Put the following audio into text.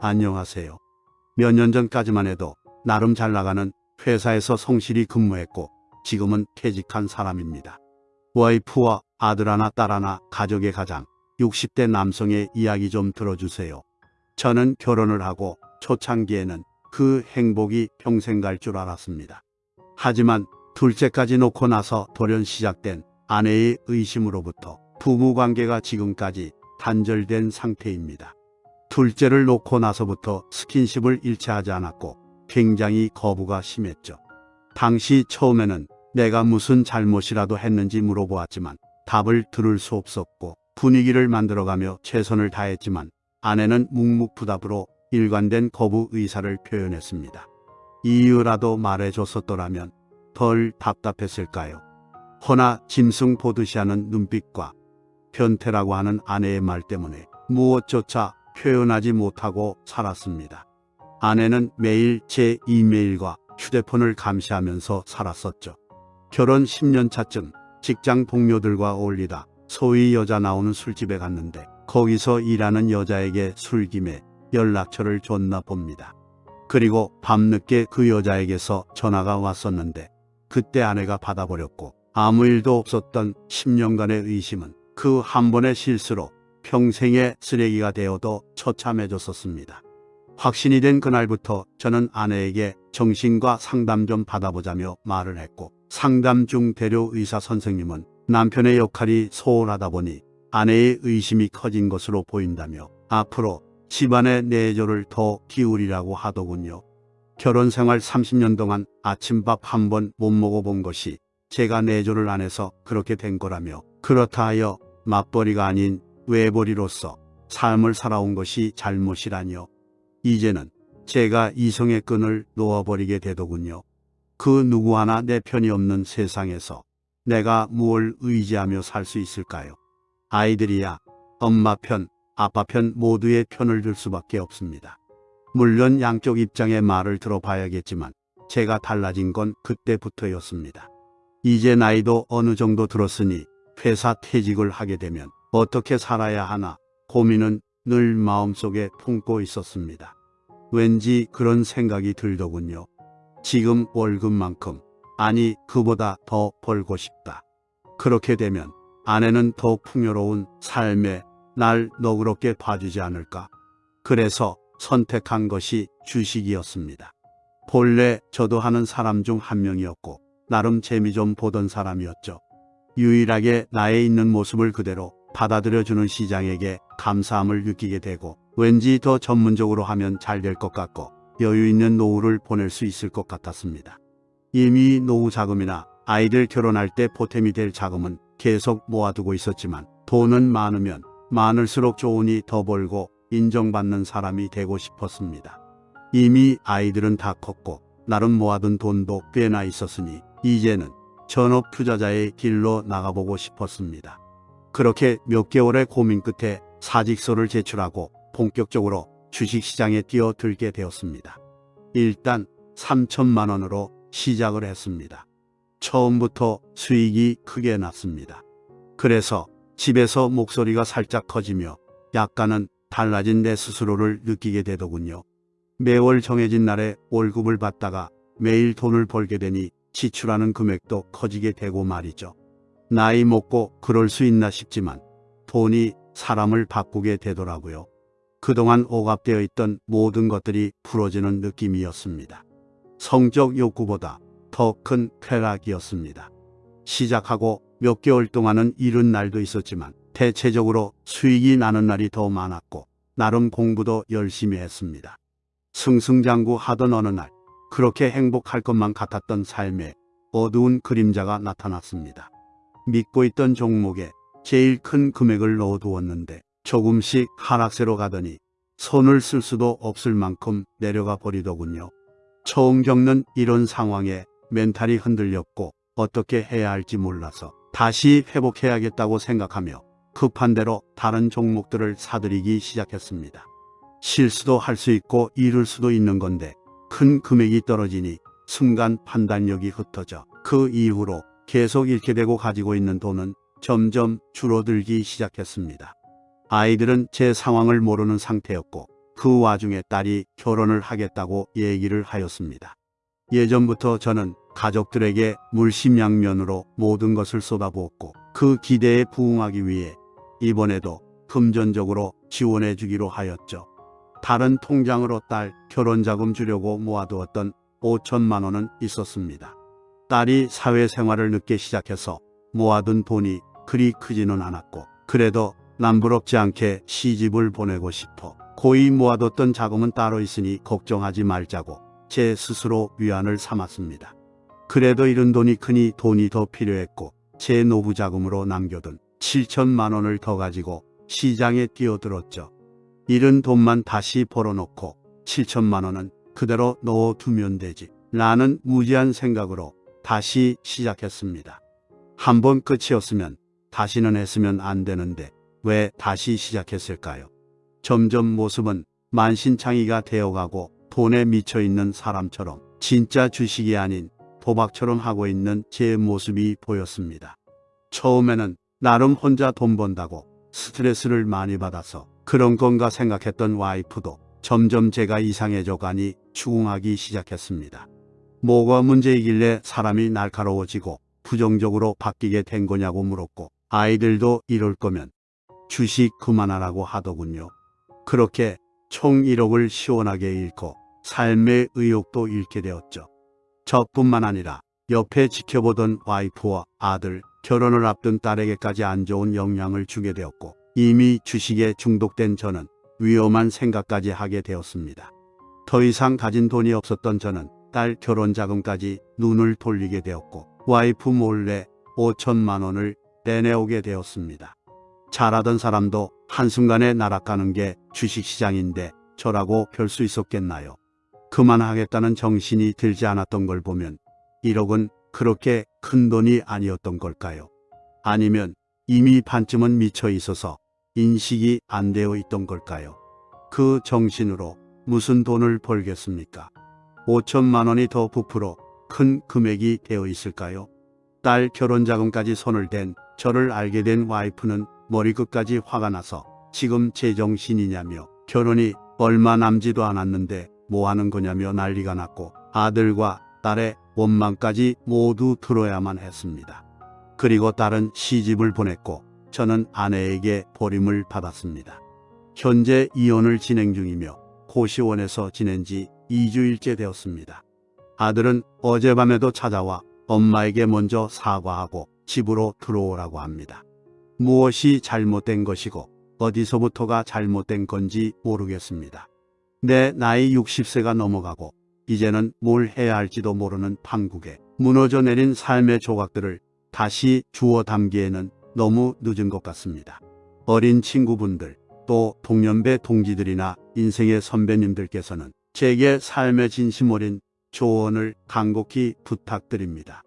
안녕하세요. 몇 년 전까지만 해도 나름 잘 나가는 회사에서 성실히 근무했고 지금은 퇴직한 사람입니다. 와이프와 아들 하나 딸 하나 가족의 가장 60대 남성의 이야기 좀 들어주세요. 저는 결혼을 하고 초창기에는 그 행복이 평생 갈 줄 알았습니다. 하지만 둘째까지 놓고 나서 돌연 시작된 아내의 의심으로부터 부부 관계가 지금까지 단절된 상태입니다. 둘째를 놓고 나서부터 스킨십을 일체하지 않았고 굉장히 거부가 심했죠. 당시 처음에는 내가 무슨 잘못이라도 했는지 물어보았지만 답을 들을 수 없었고 분위기를 만들어가며 최선을 다했지만 아내는 묵묵부답으로 일관된 거부 의사를 표현했습니다. 이유라도 말해줬었더라면 덜 답답했을까요? 허나 짐승 보듯이 하는 눈빛과 변태라고 하는 아내의 말 때문에 무엇조차 표현하지 못하고 살았습니다. 아내는 매일 제 이메일과 휴대폰을 감시하면서 살았었죠. 결혼 10년 차쯤 직장 동료들과 어울리다 소위 여자 나오는 술집에 갔는데 거기서 일하는 여자에게 술김에 연락처를 줬나 봅니다. 그리고 밤늦게 그 여자에게서 전화가 왔었는데 그때 아내가 받아버렸고 아무 일도 없었던 10년간의 의심은 그 한 번의 실수로 평생의 쓰레기가 되어도 처참해졌었습니다. 확신이 된 그날부터 저는 아내에게 정신과 상담 좀 받아보자며 말을 했고 상담 중 대료 의사 선생님은 남편의 역할이 소홀하다 보니 아내의 의심이 커진 것으로 보인다며 앞으로 집안의 내조를 더 기울이라고 하더군요. 결혼 생활 30년 동안 아침밥 한 번 못 먹어본 것이 제가 내조를 안 해서 그렇게 된 거라며 그렇다 하여 맞벌이가 아닌 외벌이로서 삶을 살아온 것이 잘못이라뇨. 이제는 제가 이성의 끈을 놓아버리게 되더군요. 그 누구 하나 내 편이 없는 세상에서 내가 무엇을 의지하며 살 수 있을까요? 아이들이야 엄마 편, 아빠 편 모두의 편을 들 수밖에 없습니다. 물론 양쪽 입장의 말을 들어봐야겠지만 제가 달라진 건 그때부터였습니다. 이제 나이도 어느 정도 들었으니 회사 퇴직을 하게 되면 어떻게 살아야 하나 고민은 늘 마음속에 품고 있었습니다. 왠지 그런 생각이 들더군요. 지금 월급만큼 아니 그보다 더 벌고 싶다. 그렇게 되면 아내는 더 풍요로운 삶에 날 너그럽게 봐주지 않을까. 그래서 선택한 것이 주식이었습니다. 본래 저도 하는 사람 중 한 명이었고 나름 재미 좀 보던 사람이었죠. 유일하게 나의 있는 모습을 그대로 받아들여주는 시장에게 감사함을 느끼게 되고 왠지 더 전문적으로 하면 잘 될 것 같고 여유 있는 노후를 보낼 수 있을 것 같았습니다. 이미 노후 자금이나 아이들 결혼할 때 보탬이 될 자금은 계속 모아두고 있었지만 돈은 많으면 많을수록 좋으니 더 벌고 인정받는 사람이 되고 싶었습니다. 이미 아이들은 다 컸고 나름 모아둔 돈도 꽤나 있었으니 이제는 전업 투자자의 길로 나가보고 싶었습니다. 그렇게 몇 개월의 고민 끝에 사직서를 제출하고 본격적으로 주식시장에 뛰어들게 되었습니다. 일단 3천만 원으로 시작을 했습니다. 처음부터 수익이 크게 났습니다. 그래서 집에서 목소리가 살짝 커지며 약간은 달라진 내 스스로를 느끼게 되더군요. 매월 정해진 날에 월급을 받다가 매일 돈을 벌게 되니 지출하는 금액도 커지게 되고 말이죠. 나이 먹고 그럴 수 있나 싶지만 돈이 사람을 바꾸게 되더라고요. 그동안 오갑되어 있던 모든 것들이 풀어지는 느낌이었습니다. 성적 욕구보다 더 큰 쾌락이었습니다. 시작하고 몇 개월 동안은 이른 날도 있었지만 대체적으로 수익이 나는 날이 더 많았고 나름 공부도 열심히 했습니다. 승승장구 하던 어느 날 그렇게 행복할 것만 같았던 삶에 어두운 그림자가 나타났습니다. 믿고 있던 종목에 제일 큰 금액을 넣어두었는데 조금씩 하락세로 가더니 손을 쓸 수도 없을 만큼 내려가 버리더군요. 처음 겪는 이런 상황에 멘탈이 흔들렸고 어떻게 해야 할지 몰라서 다시 회복해야겠다고 생각하며 급한 대로 다른 종목들을 사들이기 시작했습니다. 실수도 할 수 있고 잃을 수도 있는 건데 큰 금액이 떨어지니 순간 판단력이 흩어져 그 이후로 계속 잃게 되고 가지고 있는 돈은 점점 줄어들기 시작했습니다. 아이들은 제 상황을 모르는 상태였고 그 와중에 딸이 결혼을 하겠다고 얘기를 하였습니다. 예전부터 저는 가족들에게 물심양면으로 모든 것을 쏟아부었고 그 기대에 부응하기 위해 이번에도 금전적으로 지원해 주기로 하였죠. 다른 통장으로 딸 결혼 자금 주려고 모아두었던 5천만 원은 있었습니다. 딸이 사회생활을 늦게 시작해서 모아둔 돈이 그리 크지는 않았고 그래도 남부럽지 않게 시집을 보내고 싶어 고이 모아뒀던 자금은 따로 있으니 걱정하지 말자고 제 스스로 위안을 삼았습니다. 그래도 이런 돈이 크니 돈이 더 필요했고 제 노후 자금으로 남겨둔 7천만 원을 더 가지고 시장에 뛰어들었죠. 잃은 돈만 다시 벌어놓고 7천만 원은 그대로 넣어두면 되지 라는 무지한 생각으로 다시 시작했습니다. 한 번 끝이었으면 다시는 했으면 안 되는데 왜 다시 시작했을까요? 점점 모습은 만신창이가 되어가고 돈에 미쳐 있는 사람처럼 진짜 주식이 아닌 도박처럼 하고 있는 제 모습이 보였습니다. 처음에는 나름 혼자 돈 번다고 스트레스를 많이 받아서 그런 건가 생각했던 와이프도 점점 제가 이상해져 가니 추궁하기 시작했습니다. 뭐가 문제이길래 사람이 날카로워지고 부정적으로 바뀌게 된 거냐고 물었고 아이들도 이럴 거면 주식 그만하라고 하더군요. 그렇게 총 1억을 시원하게 잃고 삶의 의욕도 잃게 되었죠. 저뿐만 아니라 옆에 지켜보던 와이프와 아들, 결혼을 앞둔 딸에게까지 안 좋은 영향을 주게 되었고 이미 주식에 중독된 저는 위험한 생각까지 하게 되었습니다. 더 이상 가진 돈이 없었던 저는 딸 결혼 자금까지 눈을 돌리게 되었고 와이프 몰래 5천만 원을 내내오게 되었습니다. 잘하던 사람도 한순간에 날아가는 게 주식시장인데 저라고 별 수 있었겠나요? 그만하겠다는 정신이 들지 않았던 걸 보면 1억은 그렇게 큰 돈이 아니었던 걸까요? 아니면 이미 반쯤은 미쳐 있어서 인식이 안 되어 있던 걸까요? 그 정신으로 무슨 돈을 벌겠습니까? 5천만 원이 더 부풀어 큰 금액이 되어 있을까요? 딸 결혼 자금까지 손을 댄 저를 알게 된 와이프는 머리끝까지 화가 나서 지금 제정신이냐며 결혼이 얼마 남지도 않았는데 뭐 하는 거냐며 난리가 났고 아들과 딸의 원망까지 모두 들어야만 했습니다. 그리고 딸은 시집을 보냈고 저는 아내에게 버림을 받았습니다. 현재 이혼을 진행 중이며 고시원에서 지낸 지 2주일째 되었습니다. 아들은 어젯밤에도 찾아와 엄마에게 먼저 사과하고 집으로 들어오라고 합니다. 무엇이 잘못된 것이고 어디서부터가 잘못된 건지 모르겠습니다. 내 나이 60세가 넘어가고 이제는 뭘 해야 할지도 모르는 판국에 무너져 내린 삶의 조각들을 다시 주워 담기에는 너무 늦은 것 같습니다. 어린 친구분들 또 동년배 동지들이나 인생의 선배님들께서는 제게 삶의 진심 어린 조언을 간곡히 부탁드립니다.